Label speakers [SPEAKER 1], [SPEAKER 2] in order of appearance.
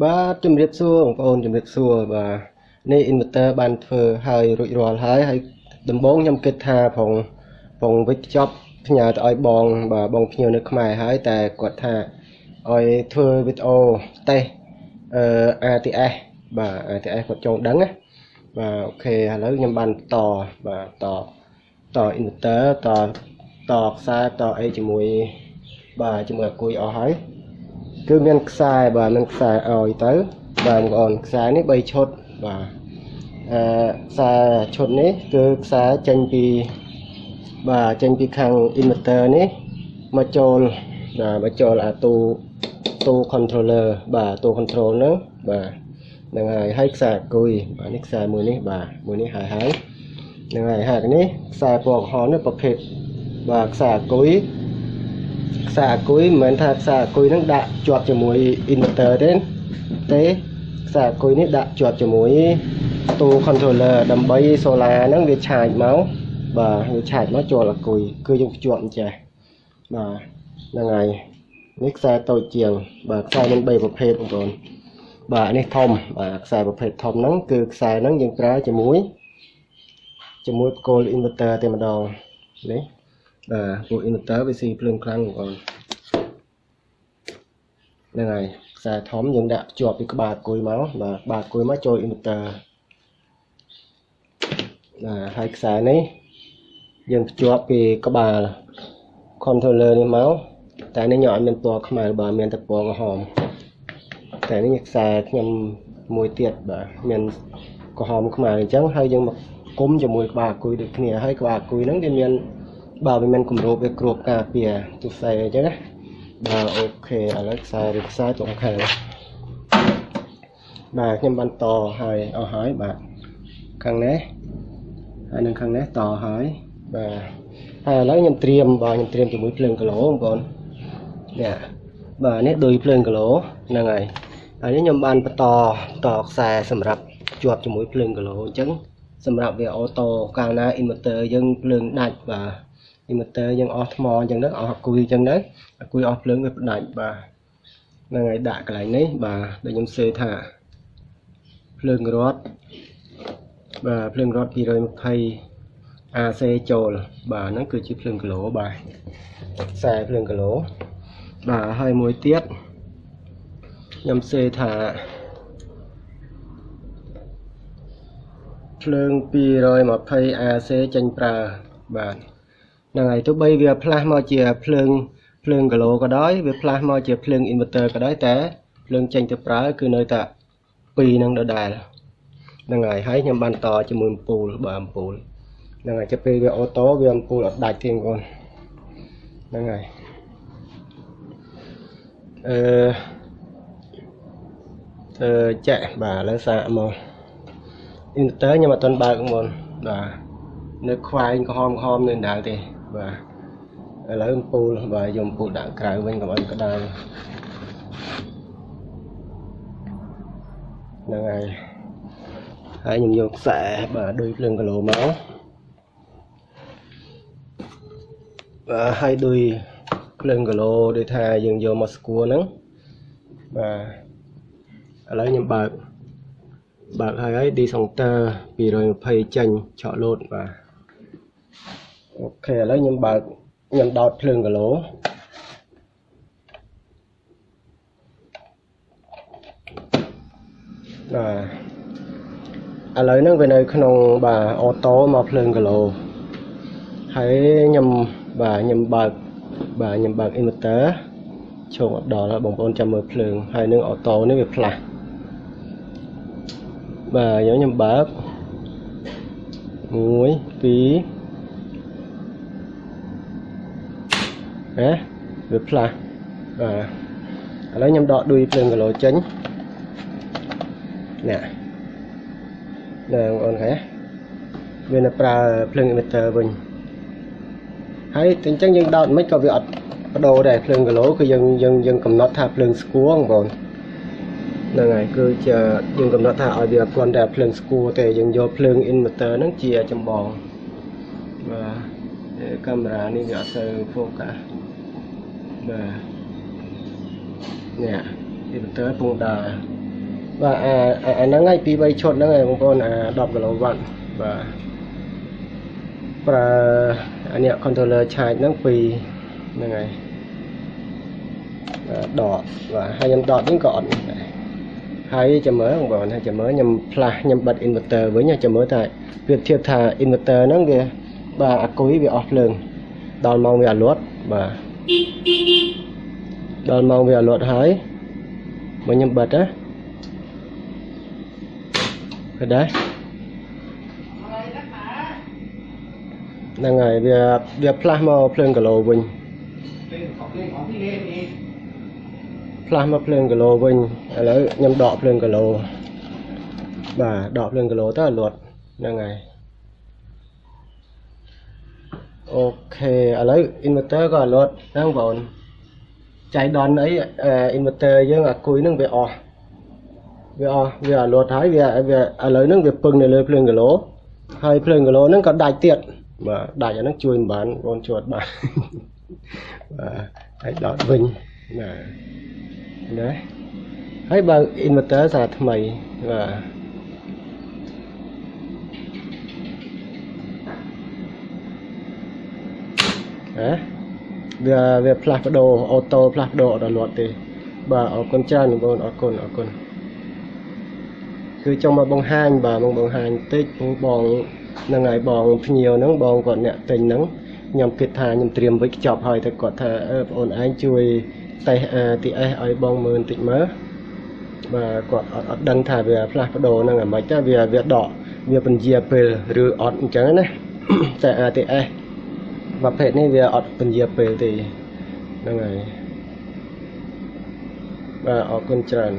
[SPEAKER 1] បាទជំរាបសួរបងប្អូនជំរាបសួរបាទនេះ inverter បានធ្វើហើយរួចរាល់ហើយហើយដំបូងខ្ញុំគិតថាផងផងវិចខ្ចប់ផ្ញើទៅឲ្យបង បាទបងភ្ញៀវនៅខ្មែរហើយតែគាត់ថាឲ្យធ្វើវីដេអូតេស្តអឺ ATS បាទ ATS គាត់ចង់ដឹងណាបាទអូខេឥឡូវខ្ញុំបានតបាទតត inverter តតខ្សែតអីជាមួយបាទជាមួយអាគុយអស់ហើយ គឺមានខ្សែបាទមានខ្សែឲ្យទៅបាទបងប្អូនខ្សែនេះ3ឈុតបាទអឺខ្សែឈុតនេះគឺខ្សែចេញពីបាទចេញពីខាង inverter នេះមកចូលបាទមកចូលអាទូទូ controller បាទទូ control ហ្នឹងបាទហ្នឹងហើយហើយខ្សែអគុយបាទនេះខ្សែមួយនេះបាទមួយនេះហើយហើយហ្នឹងហើយហើយនេះខ្សែពណ៌ក្រហមនេះប្រភេទបាទខ្សែអគុយ ខ្សែអគុយមិនមែនថាខ្សែអគុយហ្នឹងដាក់ជាប់ជាមួយ inverter ទេទេខ្សែអគុយនេះដាក់ជាប់ជាមួយទូ controller ដើម្បី solar ហ្នឹងវាឆាចមកបាទវាឆាចមកចូលអគុយគឺយើងភ្ជាប់អញ្ចេះបាទហ្នឹងហើយនេះខ្សែតូចជាង បាទខ្សែមាន3ប្រភេទបងប្អូនបាទនេះធំបាទខ្សែប្រភេទធំហ្នឹងគឺខ្សែហ្នឹងយើងប្រើជាមួយជាមួយគោល inverter តែម្ដងនេះ បាទពួក inverter វាស៊ីភ្លើងខ្លាំងបងប្អូនហ្នឹងហើយខ្សែធំយើងដាក់ភ្ជាប់ពីក្បាលគុយមកបាទក្បាលគុយមកចូល inverter បាទហើយខ្សែនេះយើងភ្ជាប់ពីក្បាល controller នេះមកតែនេះខ្ញុំអត់មានពណ៌ខ្មៅបាទមានតែពណ៌ក្រហមតែនេះខ្សែខ្ញុំមួយទៀតបាទមានក្រហមខ្មៅអញ្ចឹងហើយយើងមកគុំជាមួយក្បាលអគុយដូចគ្នាហើយក្បាលអគុយហ្នឹងវាមាន បាទវាមានគម្របវាគ្របការពារទុសែអញ្ចឹងណាបាទអូខេឥឡូវខ្សែឬខ្សែត្រង់ខាងបាទខ្ញុំបានតហើយអស់ហើយបាទខាងនេះហើយនឹងខាងនេះតហើយបាទហើយឥឡូវខ្ញុំត្រៀមបាទខ្ញុំត្រៀមជាមួយភ្លើងគីឡូបងប្អូននេះបាទនេះដូចភ្លើងគីឡូហ្នឹងហើយហើយនេះខ្ញុំបានបន្តតខ្សែសម្រាប់ជាប់ជាមួយភ្លើងគីឡូអញ្ចឹងសម្រាប់វាអូតូកាលណា inverter យើងភ្លើងដាច់បាទ inverter យើងអស់ថ្មអញ្ចឹងទៅអស់អគុយអញ្ចឹងទៅអគុយអស់ភ្លើងវាផ្ដាច់បាទហ្នឹងហើយដាក់កន្លែងនេះបាទដូចខ្ញុំសេថាភ្លើងរត់បាទភ្លើងរត់220 AC ចូលបាទហ្នឹងគឺជាភ្លើងគីឡូបាទខ្សែភ្លើងគីឡូបាទហើយមួយទៀតខ្ញុំសេថាភ្លើង220 AC ចេញប្រើបាទ ហ្នឹងហើយទោះបីវាផ្លាស់មកជាភ្លើងភ្លើងគីឡូក៏ដោយវាផ្លាស់មកជាភ្លើង inverter ក៏ដោយតែភ្លើងចេញទៅប្រើគឺនៅតែ2នឹងដដែលហ្នឹងហើយហើយខ្ញុំបានតជាមួយអំពូលបាទអំពូលហ្នឹងហើយចាប់ពេលវាអូតូវាអំពូលអត់ដាច់ទេបងប្អូនហ្នឹងហើយអឺធ្វើចាក់បាទឥឡូវសាកមក inverter ខ្ញុំអត់ទាន់បើកបងប្អូនបាទនៅខ្វែងក្រហមក្រហមនៅដៅទេ បាទឥឡូវអំពូលបាទយកអំពូលដាក់ក្រៅវិញកុំឲ្យក្តៅហ្នឹងហើយហើយខ្ញុំយកខ្សែបាទដូចភ្លើងគីឡូមកបាទហើយដូចភ្លើងគីឡូដូចថាយើងយកមកស្គួរហ្នឹងបាទឥឡូវខ្ញុំបើកបើកហើយហើយ decounter 220ចេញឆក់លោតបាទ អូខេឥឡូវខ្ញុំបើកខ្ញុំដោតភ្លើងគីឡូបាទឥឡូវហ្នឹងវានៅក្នុងបាទអូតូមកភ្លើងគីឡូហើយខ្ញុំបាទខ្ញុំបើកបាទខ្ញុំបើក inverter ឈោងអត់ដល់បងប្អូនចាំមើលភ្លើងហើយនឹងអូតូនេះវាផ្លាស់បាទខ្ញុំខ្ញុំបើក1 2 ណាវាផ្លាស់បាទឥឡូវខ្ញុំដកដួយភ្លើងគីឡូចេញនេះណាបងប្អូនឃើញវានៅប្រើភ្លើង emitter វិញហើយតែអញ្ចឹងយើងដោតមិនក៏វាអត់បដូរដែរភ្លើងគីឡូគឺយើងយើងយើងកំណត់ថាភ្លើងស្គួរបងប្អូនហ្នឹងហើយគឺជាយើងកំណត់ថាឲ្យវាគ្រាន់តែភ្លើងស្គួរទេយើងយកភ្លើង inverter ហ្នឹងជាចម្បងបាទកាមេរ៉ានេះវាអត់ទៅ focus បាទនេះ inverter ពងដើរបាទអាអាអាហ្នឹងហើយពី3ឈុតហ្នឹងហើយបងប្អូនអា10គីឡូវ៉ាត់បាទប្រើអានេះ controller charge ហ្នឹងពីហ្នឹងហើយបាទដកបាទហើយខ្ញុំដកនេះក៏អត់ដែរហើយចាំមើលបងប្អូនហើយចាំមើលខ្ញុំផ្លាស់ខ្ញុំបិទ inverter វិញចាំមើលថាប្រៀបធៀបថា inverter ហ្នឹងវាបាទអាគុយវាអស់ភ្លើងដល់ម៉ោងវាអលត់បាទ ដល់ម៉ោងវាអលត់ហើយមកខ្ញុំបិទណាឃើញដែរហ្នឹងហើយវាវាផ្លាស់មកភ្លើងគីឡូវិញផ្លាស់មកភ្លើងគីឡូវិញឥឡូវខ្ញុំដកភ្លើងគីឡូបាទដកភ្លើងគីឡូទៅអលត់ហ្នឹងហើយ អូខេឥឡូវ inverter ក៏លត់ហ្នឹងបងប្អូនចៃដន្យអីអឺ inverter យើងអាគុយហ្នឹងវាអស់វាអស់វាអត់លត់ហើយវាវាឥឡូវហ្នឹងវាពឹងនៅលើភ្លើងគីឡូហើយភ្លើងគីឡូហ្នឹងក៏ដាច់ទៀតបាទដាច់អាហ្នឹងជួយមិនបានបងជួតបាទបាទហើយដកវិញបាទណាហើយបើ inverter សារថ្មីបាទ ហ៎វាវាផ្លាស់ប្ដូរអូតូផ្លាស់ប្ដូរអត់ដល់លាត់ទេ បាទអរគុណច្រើនបងប្អូនអរគុណអរគុណគឺចង់មកបង្ហាញបាទមកបង្ហាញតិចបងបងហ្នឹងហើយបងភ្ញៀវហ្នឹងបងគាត់អ្នកទិញហ្នឹងខ្ញុំគិតថាខ្ញុំត្រៀមវិចខ្ចប់ហើយតែគាត់ថាអឺបងអូនឯងជួយតេស្ត ATS ឲ្យបងមើលបន្តិចមើលបាទគាត់អត់អត់ដឹងថាវាផ្លាស់ប្ដូរហ្នឹងអាម៉េចទៅវាវាដកវាពន្យាពេលឬអត់អញ្ចឹងណាតែ ATS ប្រភេទនេះវាអត់ពន្យាពេលទេហ្នឹងហើយបាទអរគុណច្រើន